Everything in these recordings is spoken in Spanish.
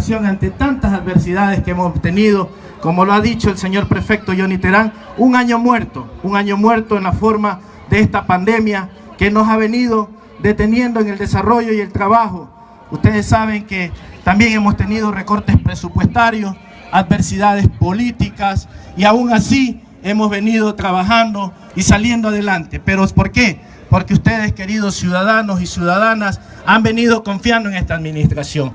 administración ante tantas adversidades que hemos tenido, como lo ha dicho el señor prefecto Johnny Terán, un año muerto, un año muerto en la forma de esta pandemia que nos ha venido deteniendo en el desarrollo y el trabajo. Ustedes saben que también hemos tenido recortes presupuestarios, adversidades políticas y aún así hemos venido trabajando y saliendo adelante. ¿Pero por qué? Porque ustedes, queridos ciudadanos y ciudadanas, han venido confiando en esta administración.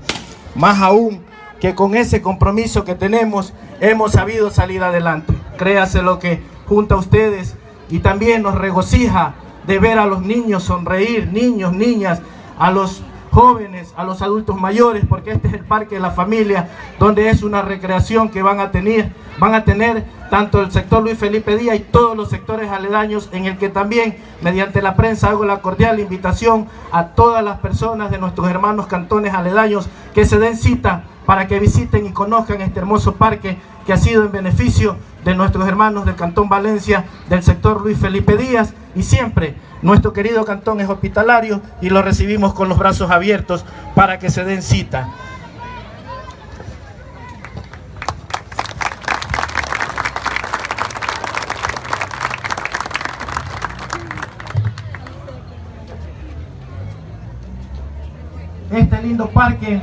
Más aún que con ese compromiso que tenemos, hemos sabido salir adelante. Créase lo que junto a ustedes y también nos regocija de ver a los niños sonreír, niños, niñas, a los jóvenes, a los adultos mayores, porque este es el parque de la familia, donde es una recreación que van a tener, van a tener tanto el sector Luis Felipe Díaz y todos los sectores aledaños, en el que también, mediante la prensa, hago la cordial invitación a todas las personas de nuestros hermanos cantones aledaños que se den cita para que visiten y conozcan este hermoso parque que ha sido en beneficio de nuestros hermanos del Cantón Valencia, del sector Luis Felipe Díaz, y siempre nuestro querido cantón es hospitalario y lo recibimos con los brazos abiertos para que se den cita. Este lindo parque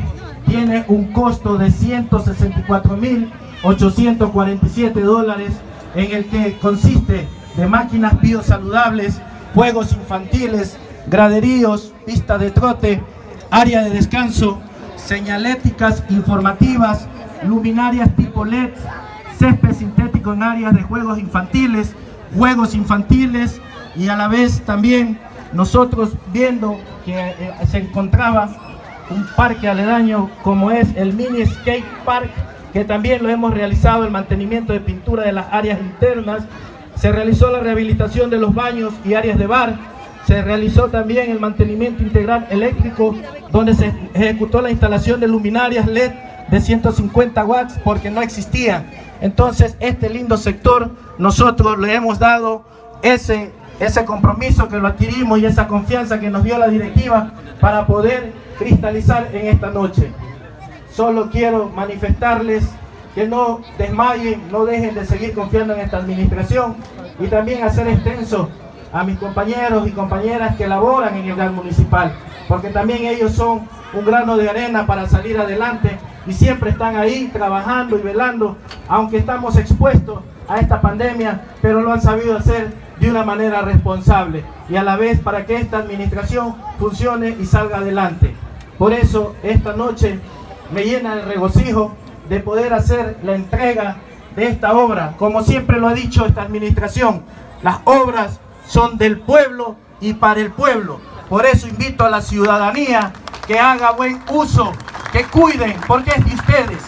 tiene un costo de 164.847 dólares en el que consiste de máquinas biosaludables, juegos infantiles, graderíos, pista de trote, área de descanso, señaléticas informativas, luminarias tipo LED, césped sintético en áreas de juegos infantiles, juegos infantiles y a la vez también nosotros viendo que eh, se encontraba un parque aledaño como es el Mini Skate Park, que también lo hemos realizado el mantenimiento de pintura de las áreas internas, se realizó la rehabilitación de los baños y áreas de bar, se realizó también el mantenimiento integral eléctrico, donde se ejecutó la instalación de luminarias LED de 150 watts porque no existían. Entonces, este lindo sector, nosotros le hemos dado ese, ese compromiso que lo adquirimos y esa confianza que nos dio la directiva para poder cristalizar en esta noche. Solo quiero manifestarles que no desmayen, no dejen de seguir confiando en esta administración y también hacer extenso a mis compañeros y compañeras que laboran en el GAN municipal, porque también ellos son un grano de arena para salir adelante y siempre están ahí trabajando y velando, aunque estamos expuestos a esta pandemia, pero lo han sabido hacer de una manera responsable y a la vez para que esta administración funcione y salga adelante. Por eso esta noche me llena de regocijo de poder hacer la entrega de esta obra. Como siempre lo ha dicho esta administración, las obras son del pueblo y para el pueblo. Por eso invito a la ciudadanía que haga buen uso, que cuiden, porque es de ustedes.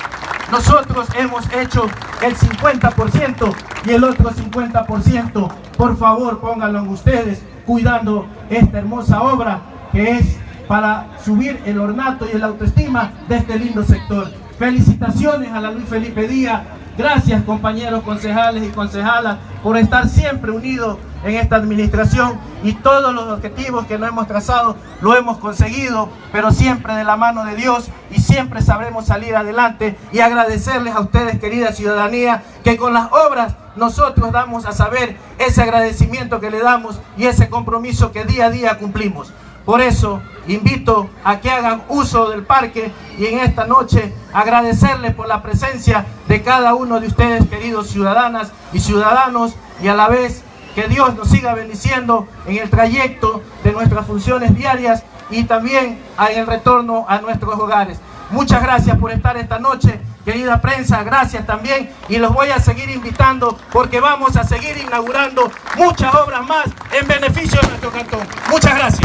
Nosotros hemos hecho el 50% y el otro 50%. Por favor, pónganlo en ustedes, cuidando esta hermosa obra que es para subir el ornato y el autoestima de este lindo sector. Felicitaciones a la Luis Felipe Díaz. Gracias compañeros concejales y concejalas por estar siempre unidos en esta administración y todos los objetivos que nos hemos trazado lo hemos conseguido, pero siempre de la mano de Dios y siempre sabremos salir adelante y agradecerles a ustedes, querida ciudadanía, que con las obras nosotros damos a saber ese agradecimiento que le damos y ese compromiso que día a día cumplimos. Por eso invito a que hagan uso del parque y en esta noche agradecerles por la presencia de cada uno de ustedes, queridos ciudadanas y ciudadanos, y a la vez que Dios nos siga bendiciendo en el trayecto de nuestras funciones diarias y también en el retorno a nuestros hogares. Muchas gracias por estar esta noche, querida prensa, gracias también y los voy a seguir invitando porque vamos a seguir inaugurando muchas obras más en beneficio de nuestro cantón. Muchas gracias.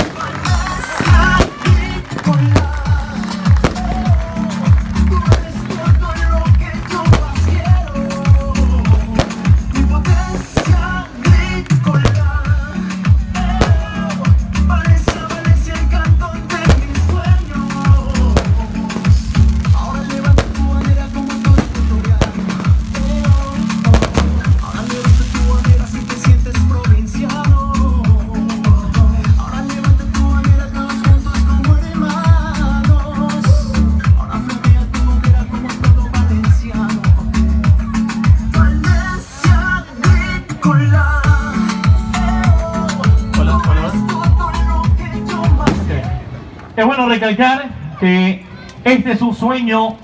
Recalcar que este es un sueño,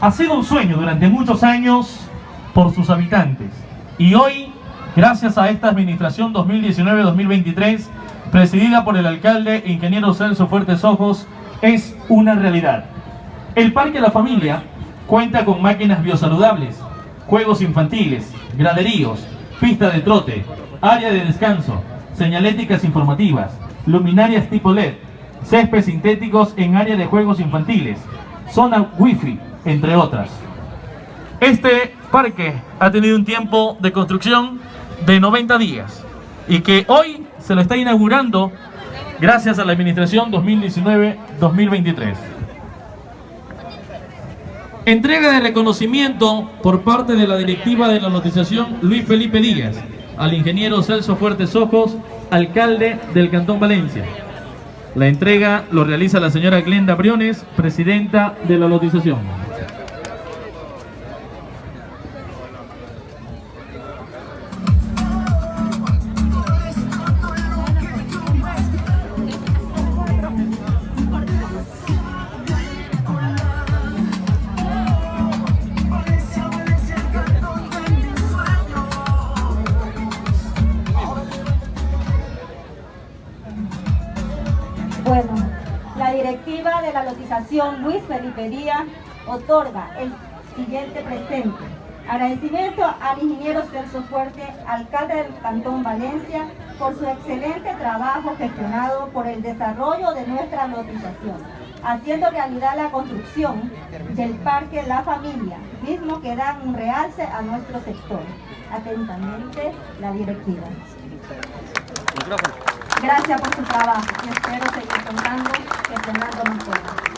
ha sido un sueño durante muchos años por sus habitantes. Y hoy, gracias a esta administración 2019-2023, presidida por el alcalde ingeniero Celso Fuertes Ojos, es una realidad. El Parque La Familia cuenta con máquinas biosaludables, juegos infantiles, graderíos, pista de trote, área de descanso, señaléticas informativas, luminarias tipo LED, césped sintéticos en área de juegos infantiles, zona wifi, entre otras. Este parque ha tenido un tiempo de construcción de 90 días y que hoy se lo está inaugurando gracias a la administración 2019-2023. Entrega de reconocimiento por parte de la directiva de la lotización Luis Felipe Díaz al ingeniero Celso Fuertes Ojos, alcalde del Cantón Valencia. La entrega lo realiza la señora Glenda Briones, presidenta de la lotización. Otorga el siguiente presente. Agradecimiento al ingeniero Celso Fuerte, alcalde del Cantón Valencia, por su excelente trabajo gestionado por el desarrollo de nuestra lotización, haciendo realidad la construcción del Parque La Familia, mismo que da un realce a nuestro sector. Atentamente, la directiva. Gracias por su trabajo y espero seguir contando que Fernando nos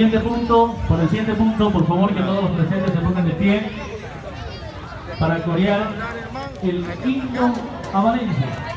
siguiente punto, por el siguiente punto, por favor que todos los presentes se pongan de pie para corear el himno a.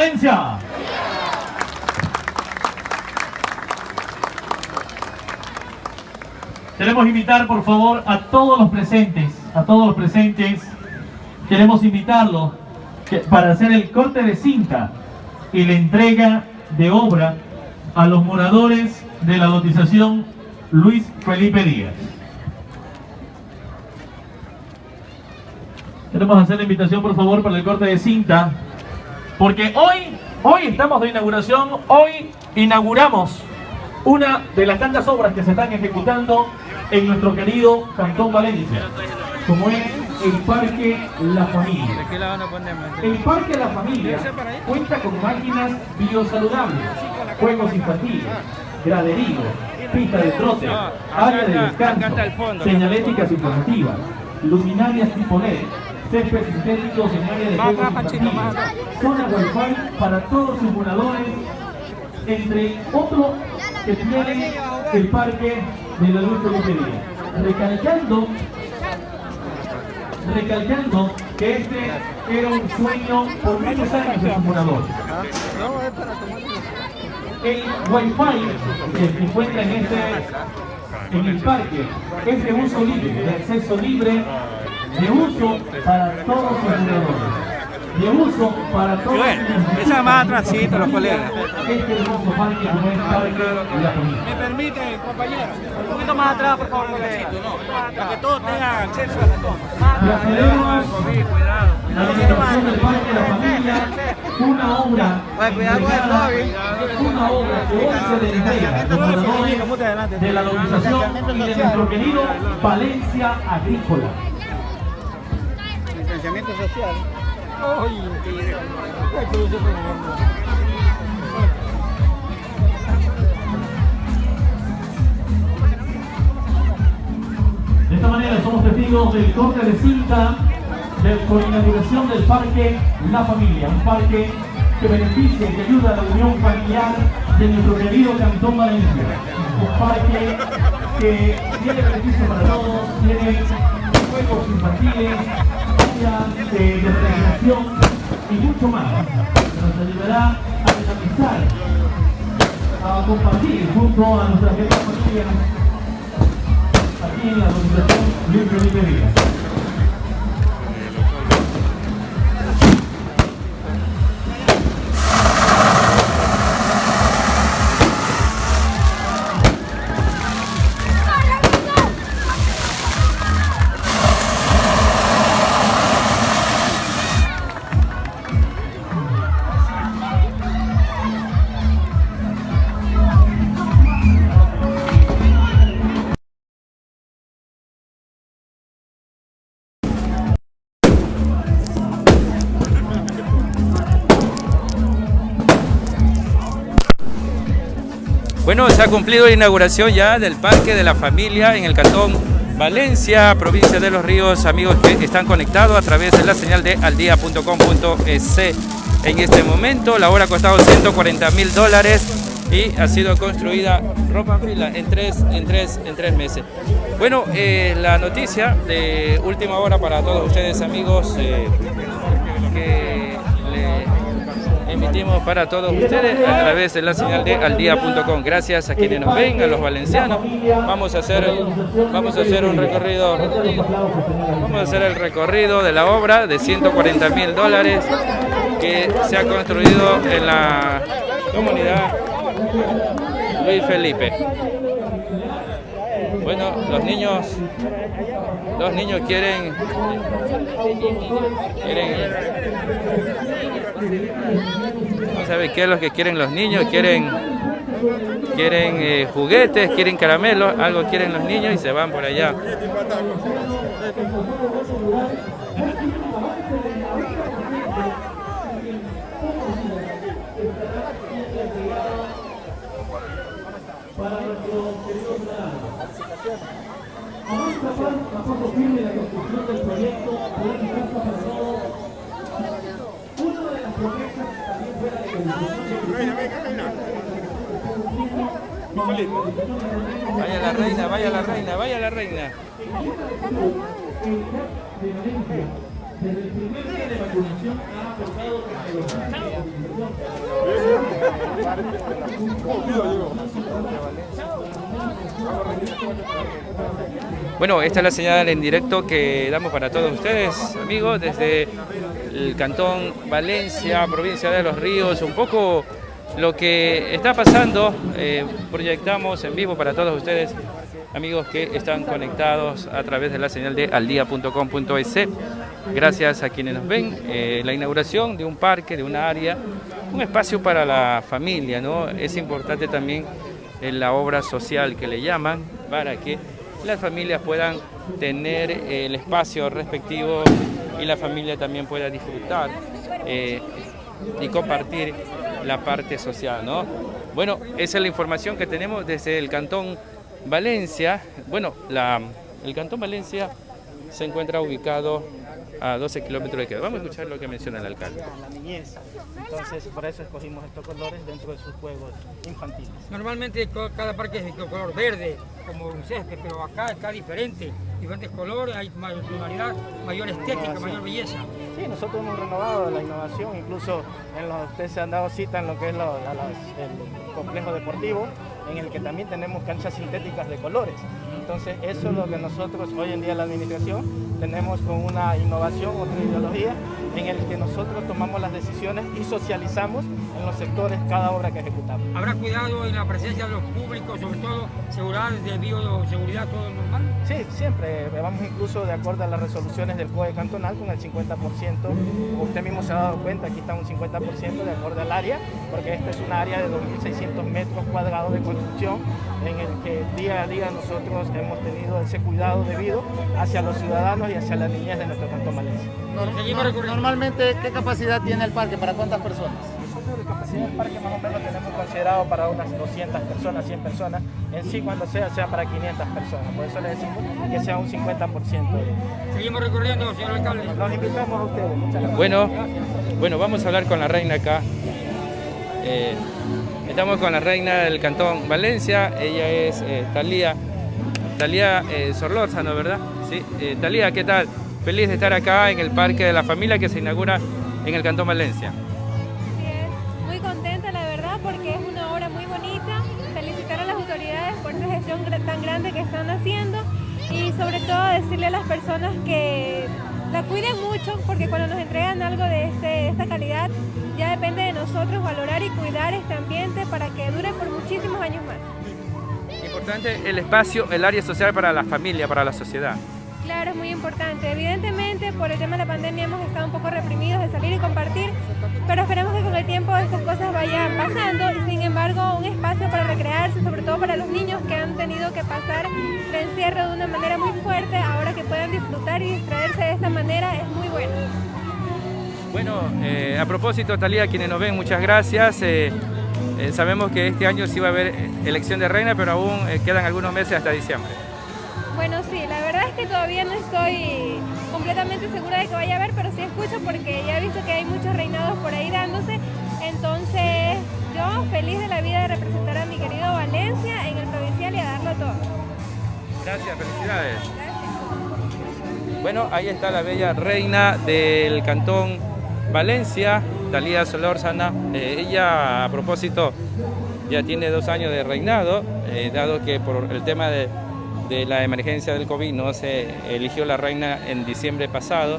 Valencia! Queremos invitar, por favor, a todos los presentes, a todos los presentes, queremos invitarlos para hacer el corte de cinta y la entrega de obra a los moradores de la lotización Luis Felipe Díaz. Queremos hacer la invitación, por favor, para el corte de cinta, porque hoy, hoy estamos de inauguración, hoy inauguramos una de las tantas obras que se están ejecutando en nuestro querido Cantón Valencia, como es el Parque La Familia. El Parque La Familia cuenta con máquinas biosaludables, juegos infantiles, graderío, pista de trote, área de descanso, señaléticas informativas, luminarias tipo LED, césped sintético en área de atrás. zona Wi-Fi para todos sus moradores, entre otro que tiene el Parque de la Luz Díaz. Recalcando recalcando que este era un sueño por muchos años de su morador. El Wi-Fi que se encuentra en este en el parque es de uso libre, de acceso libre, de uso para todos sus moradores. De uso para todos Bueno, sus esa más atrásito, los colegas. Este hermoso parque como es el Parque la Familia. ¿Me permite, compañero? Un poquito más atrás, por favor, Para que todos tengan acceso a la toma. Procedemos Cuidado. La administración del Parque de la Familia, una obra, cuidado con el móvil. una obra que hoy se le entrega a los moradores de la organización y de nuestro querido Valencia Agrícola. Distanciamiento social. De esta manera somos testigos del corte de cinta de, con inauguración del Parque La Familia, un parque que beneficia y que ayuda a la unión familiar de nuestro querido Cantón Valencia. Un parque que tiene beneficios para todos, tiene juegos infantiles, áreas de, de recreación y mucho más, nos ayudará a dinamizar, a compartir junto a nuestras queridas familias aquí en la organización Luis Felipe Díaz. Bueno, se ha cumplido la inauguración ya del Parque de la Familia en el Cantón Valencia, provincia de Los Ríos, amigos que están conectados a través de la señal de aldia.com.es. En este momento la obra ha costado 140 mil dólares y ha sido construida ropa en en tres, en tres, en tres meses. Bueno, eh, la noticia de última hora para todos ustedes amigos eh, que le emitimos para todos ustedes a través de la señal de aldia.com. Gracias a quienes nos ven, a los valencianos. Vamos a hacer, vamos a hacer un recorrido, vamos a hacer el recorrido de la obra de 140 mil dólares que se ha construido en la comunidad Luis Felipe. Bueno, los niños, los niños quieren, quieren no sabe qué es lo que quieren los niños, quieren quieren eh, juguetes, quieren caramelos, algo quieren los niños y se van por allá. Vaya la reina. primer día de vacunación ha aportado Bueno, esta es la señal en directo que damos para todos ustedes, amigos, desde el cantón Valencia, provincia de Los Ríos, un poco lo que está pasando, eh, proyectamos en vivo para todos ustedes, amigos que están conectados a través de la señal de aldia.com.es. Gracias a quienes nos ven, eh, la inauguración de un parque, de una área, un espacio para la familia, ¿no? Es importante también en la obra social que le llaman para que las familias puedan tener el espacio respectivo y la familia también pueda disfrutar eh, y compartir la parte social, ¿no? Bueno, esa es la información que tenemos desde el Cantón Valencia. Bueno, la, el Cantón Valencia se encuentra ubicado a 12 kilómetros de Quevedo. Vamos a escuchar lo que menciona el alcalde. La niñez. Entonces, por eso escogimos estos colores dentro de sus juegos infantiles. Normalmente cada parque es de color verde, como un césped, pero acá está diferente. Diferentes colores, hay mayor tonalidad, mayor estética, sí. mayor belleza. Sí, nosotros hemos renovado la innovación, incluso en los, ustedes se han dado cita en lo que es lo- la- las- el complejo deportivo, en el que también tenemos canchas sintéticas de colores. Entonces, eso es lo que nosotros hoy en día la administración tenemos con una innovación, otra ideología, en el que nosotros tomamos las decisiones y socializamos en los sectores cada obra que ejecutamos. Habrá cuidado en la presencia de los públicos, sobre todo seguridad de bioseguridad, todo normal. Sí, siempre. Vamos incluso de acuerdo a las resoluciones del COE cantonal con el 50%. Como usted mismo se ha dado cuenta, aquí está un 50% de acuerdo al área, porque esta es una área de 2.600 metros cuadrados de construcción en el que día a día nosotros hemos tenido ese cuidado debido hacia los ciudadanos y hacia la niñez de nuestro cantón Valencia. Seguimos recorriendo. Normalmente, ¿qué capacidad tiene el parque? ¿Para cuántas personas? Nosotros la capacidad del parque más o menos tenemos considerado para unas 200 personas, 100 personas. En sí, cuando sea, sea para 500 personas. Por eso le decimos que sea un 50%. Seguimos recorriendo, señor alcalde. Los invitamos a ustedes. Muchas gracias. Bueno, bueno, vamos a hablar con la reina acá. Eh, estamos con la reina del Cantón Valencia. Ella es eh, Talía, Talía eh, Sorlórzano, ¿verdad? Sí. Eh, Talía, ¿qué tal? Feliz de estar acá en el Parque de la Familia que se inaugura en el Cantón Valencia. Así es. Muy contenta, la verdad, porque es una obra muy bonita. Felicitar a las autoridades por esta gestión tan grande que están haciendo y sobre todo decirle a las personas que la cuiden mucho, porque cuando nos entregan algo de, este, de esta calidad, ya depende de nosotros valorar y cuidar este ambiente para que dure por muchísimos años más. Importante el espacio, el área social para la familia, para la sociedad. Claro, es muy importante. Evidentemente, por el tema de la pandemia hemos estado un poco reprimidos de salir y compartir, pero esperemos que con el tiempo estas cosas vayan pasando sin embargo un espacio para recrearse, sobre todo para los niños que han tenido que pasar el encierro de una manera muy fuerte, ahora que puedan disfrutar y distraerse de esta manera es muy bueno. Bueno, eh, a propósito, Talía, quienes nos ven, muchas gracias. Eh, eh, sabemos que este año sí va a haber elección de reina, pero aún quedan algunos meses hasta diciembre. Bueno, sí, la verdad es que todavía no estoy completamente segura de que vaya a haber, pero sí escucho porque ya he visto que hay muchos reinados por ahí dándose. Entonces, yo feliz de la vida de representar a mi querido Valencia en el provincial y a darlo todo. Gracias, felicidades. Bueno, ahí está la bella reina del cantón Valencia, Talía Solórzana. Eh, ella, a propósito, ya tiene dos años de reinado, eh, dado que por el tema de, de la emergencia del COVID no se eligió la reina en diciembre pasado.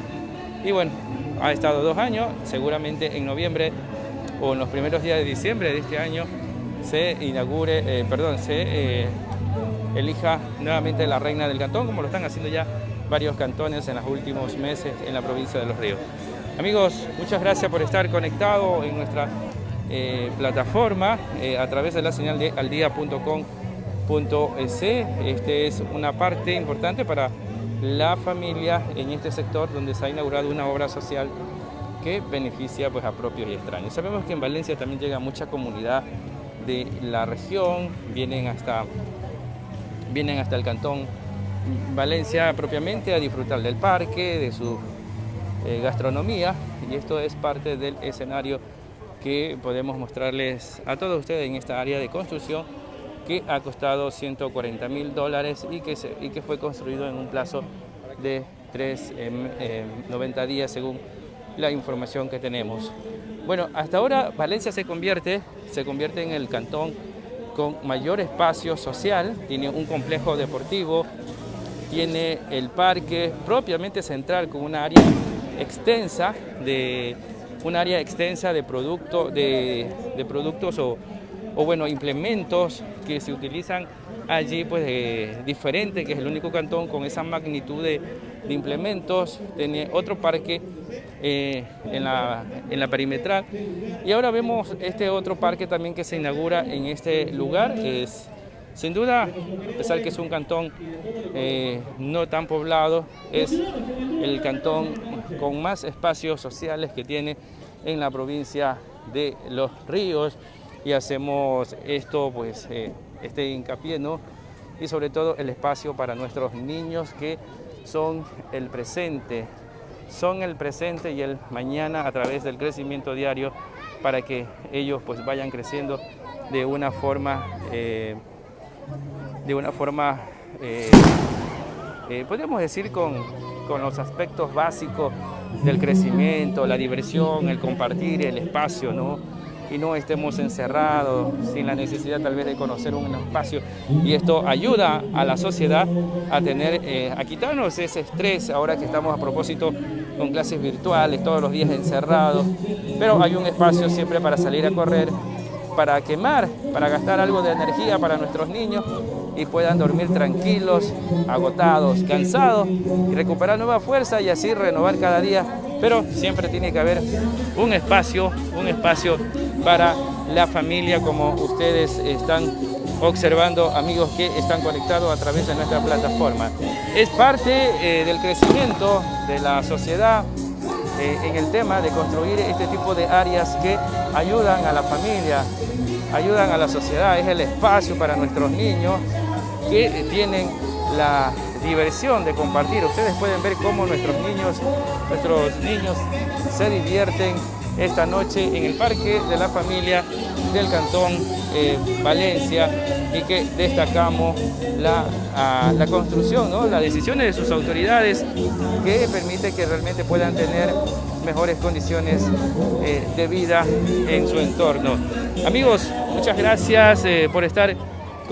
Y bueno, ha estado dos años, seguramente en noviembre o en los primeros días de diciembre de este año se inaugure, eh, perdón, se eh, elija nuevamente la reina del cantón, como lo están haciendo ya varios cantones en los últimos meses en la provincia de Los Ríos. Amigos, muchas gracias por estar conectados en nuestra eh, plataforma a través de la señal de aldia.com.es. Este es una parte importante para la familia en este sector donde se ha inaugurado una obra social que beneficia pues, a propios y extraños. Sabemos que en Valencia también llega mucha comunidad de la región, vienen hasta, vienen hasta el cantón Valencia propiamente a disfrutar del parque, de su eh, gastronomía y esto es parte del escenario que podemos mostrarles a todos ustedes en esta área de construcción que ha costado 140 mil dólares y que, y que fue construido en un plazo de 3, 90 días según la información que tenemos. Bueno, hasta ahora Valencia se convierte, se convierte en el cantón con mayor espacio social, tiene un complejo deportivo, tiene el parque propiamente central con una área extensa de un área extensa de, producto, de, de productos o, o, bueno, implementos que se utilizan allí pues diferente, que es el único cantón con esa magnitud de, implementos, tiene otro parque eh, en, la, en la perimetral. Y ahora vemos este otro parque también que se inaugura en este lugar, es sin duda, a pesar que es un cantón eh, no tan poblado, es el cantón con más espacios sociales que tiene en la provincia de Los Ríos y hacemos esto, pues, eh, este hincapié, ¿no? Y sobre todo el espacio para nuestros niños que son el presente, son el presente y el mañana a través del crecimiento diario para que ellos pues vayan creciendo de una forma eh, de una forma, eh, podríamos decir, con, con, los aspectos básicos del crecimiento, la diversión, el compartir el espacio, ¿no? Y no estemos encerrados sin la necesidad tal vez de conocer un espacio. Y esto ayuda a la sociedad a tener, eh, a quitarnos ese estrés ahora que estamos a propósito con clases virtuales, todos los días encerrados. Pero hay un espacio siempre para salir a correr, para quemar, para gastar algo de energía para nuestros niños y puedan dormir tranquilos, agotados, cansados y recuperar nueva fuerza y así renovar cada día. Pero siempre tiene que haber un espacio, un espacio para la familia como ustedes están observando, amigos que están conectados a través de nuestra plataforma. Es parte eh, del crecimiento de la sociedad, eh, en el tema de construir este tipo de áreas que ayudan a la familia, ayudan a la sociedad, es el espacio para nuestros niños que tienen la diversión de compartir. Ustedes pueden ver cómo nuestros niños, nuestros niños se divierten esta noche en el Parque de la Familia del Cantón eh, Valencia y que destacamos la, a, la construcción, ¿no? las decisiones de sus autoridades que permite que realmente puedan tener mejores condiciones eh, de vida en su entorno. Amigos, muchas gracias eh, por estar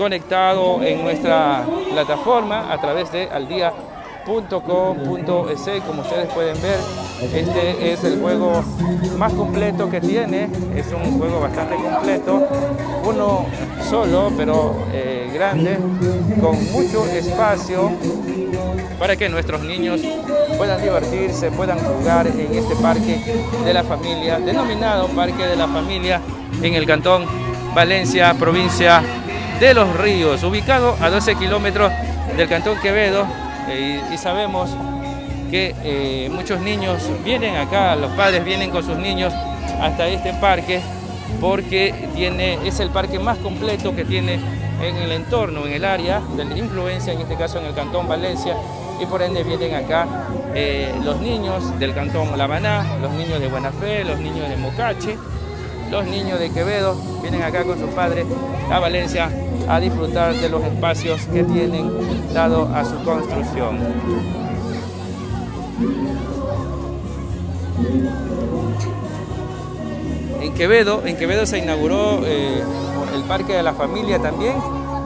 conectado en nuestra plataforma a través de aldia.com.es como ustedes pueden ver. Este es el juego más completo que tiene. Es un juego bastante completo. Uno solo pero eh, grande con mucho espacio para que nuestros niños puedan divertirse, puedan jugar en este parque de la familia, denominado Parque de la Familia en el Cantón Valencia, provincia de Los Ríos, ubicado a 12 kilómetros del Cantón Quevedo. Eh, y, sabemos que eh, muchos niños vienen acá, los padres vienen con sus niños hasta este parque porque tiene, es el parque más completo que tiene en el entorno, en el área de influencia, en este caso en el Cantón Valencia, y por ende vienen acá eh, los niños del Cantón La Maná, los niños de Buena Fe, los niños de Mocache, los niños de Quevedo, vienen acá con sus padres a Valencia a disfrutar de los espacios que tienen dado a su construcción. En Quevedo, en Quevedo se inauguró eh, el Parque de la Familia también,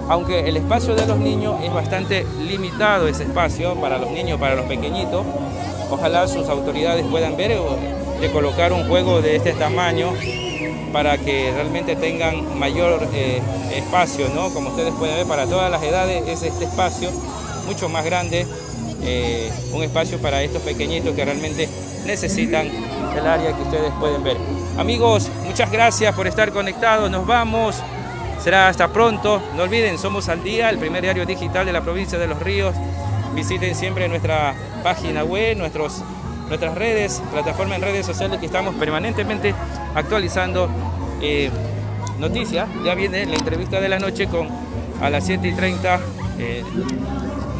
aunque el espacio de los niños es bastante limitado ese espacio para los niños, para los pequeñitos. Ojalá sus autoridades puedan ver de colocar un juego de este tamaño para que realmente tengan mayor eh, espacio, ¿no? Como ustedes pueden ver, para todas las edades es este espacio mucho más grande, eh, un espacio para estos pequeñitos que realmente necesitan el área que ustedes pueden ver. Amigos, muchas gracias por estar conectados, nos vamos, será hasta pronto, no olviden, somos al día, el primer diario digital de la provincia de Los Ríos, visiten siempre nuestra página web, nuestros nuestras redes, plataforma en redes sociales que estamos permanentemente actualizando eh, noticias. Ya viene la entrevista de la noche con a las 7 y 30. Eh,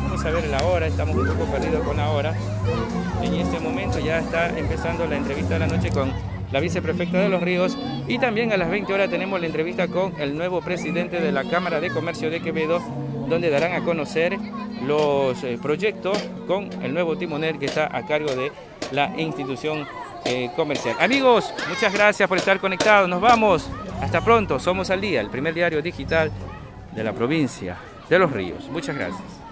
vamos a ver la hora, estamos un poco perdidos con la hora. En este momento ya está empezando la entrevista de la noche con la viceprefecta de Los Ríos y también a las 20 horas tenemos la entrevista con el nuevo presidente de la Cámara de Comercio de Quevedo donde darán a conocer los eh, proyectos con el nuevo timonel que está a cargo de la institución eh, comercial. Amigos, muchas gracias por estar conectados. Nos vamos. Hasta pronto. Somos al día, el primer diario digital de la provincia de Los Ríos. Muchas gracias.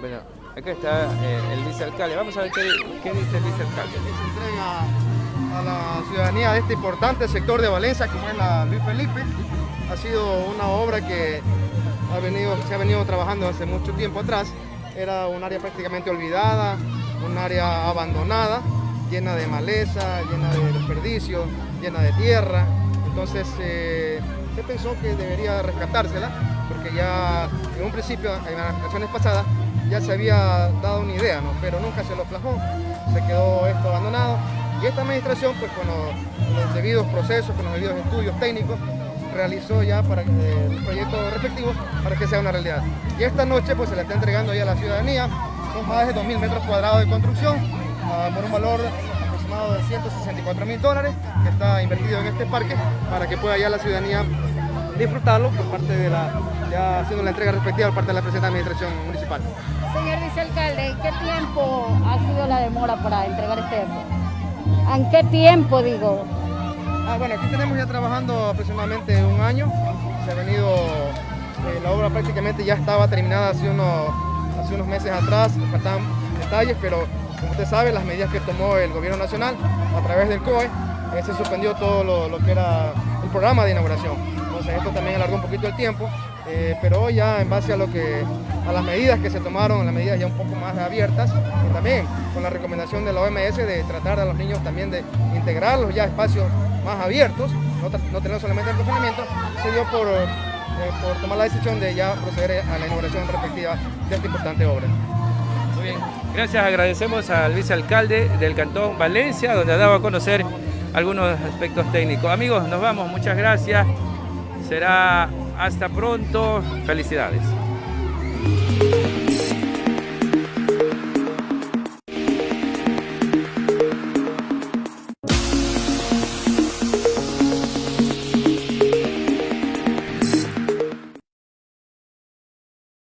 Bueno, acá está eh, el vicealcalde. Vamos a ver qué, dice el vicealcalde. se entrega a la ciudadanía de este importante sector de Valencia, como es la Luis Felipe. Ha sido una obra que ha venido, se ha venido trabajando hace mucho tiempo atrás. Era un área prácticamente olvidada, un área abandonada, llena de maleza, llena de desperdicios, llena de tierra. Entonces eh, se pensó que debería rescatársela, porque ya en un principio, en las administraciones pasadas, ya se había dado una idea, ¿no? pero nunca se lo plasmó, se quedó esto abandonado y esta administración pues con los, con los debidos procesos, con los debidos estudios técnicos realizó ya para que, el proyecto respectivo para que sea una realidad. Y esta noche pues se le está entregando ya a la ciudadanía, son más de 2.000 metros cuadrados de construcción ah, por un valor aproximado de 164 mil dólares que está invertido en este parque para que pueda ya la ciudadanía disfrutarlo por parte de la, ya haciendo la entrega respectiva por parte de la presente administración municipal. Señor vicealcalde, ¿en qué tiempo ha sido la demora para entregar este ¿En qué tiempo, digo? Ah, bueno, aquí tenemos ya trabajando aproximadamente un año. Se ha venido, eh, la obra prácticamente ya estaba terminada hace unos, hace unos meses atrás, faltaban detalles, pero como usted sabe, las medidas que tomó el gobierno nacional a través del COE, eh, se suspendió todo lo, lo que era programa de inauguración. Entonces esto también alargó un poquito el tiempo, eh, pero ya en base a lo que a las medidas que se tomaron, las medidas ya un poco más abiertas, y también con la recomendación de la OMS de tratar a los niños también de integrarlos ya a espacios más abiertos, no, no tener solamente el confinamiento, se dio por, eh, por tomar la decisión de ya proceder a la inauguración respectiva de esta importante obra. Muy bien. Gracias, agradecemos al vicealcalde del Cantón Valencia, donde ha dado a conocer algunos aspectos técnicos. Amigos, nos vamos, muchas gracias. Será hasta pronto. Felicidades.